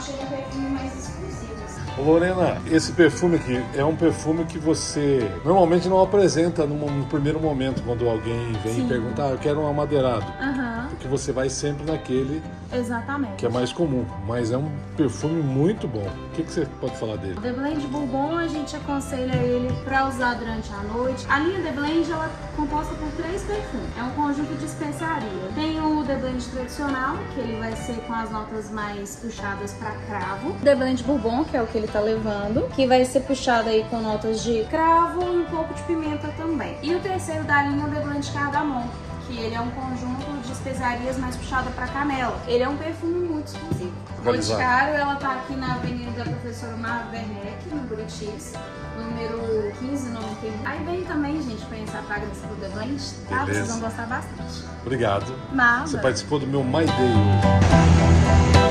achei um perfume mais exclusivo. Assim. Lorena, esse perfume aqui é um perfume que você normalmente não apresenta no primeiro momento quando alguém vem Sim. e pergunta, ah, eu quero um amadeirado. Uhum. Porque você vai sempre naquele Exatamente. que é mais comum, mas é um perfume muito bom. O que, que você pode falar dele? O The Blend Bourbon, a gente aconselha ele para usar durante a noite. A linha The Blend ela é composta por três perfumes. É um conjunto de especiarias Blend tradicional, que ele vai ser com as notas mais puxadas para cravo. The Blend Bourbon, que é o que ele tá levando, que vai ser puxado aí com notas de cravo e um pouco de pimenta também. E o terceiro da linha é o The Blend Cardamom. Que ele é um conjunto de especiarias mais puxada para canela. Ele é um perfume muito exclusivo. Boticário, ela tá aqui na Avenida Professora Mar Werneck, no Buritis, número 1591. Aí vem também, gente, conhecer a fragrância do The Blend, tá? Vocês vão gostar bastante. Obrigado. Nada. Você participou do meu My Day hoje.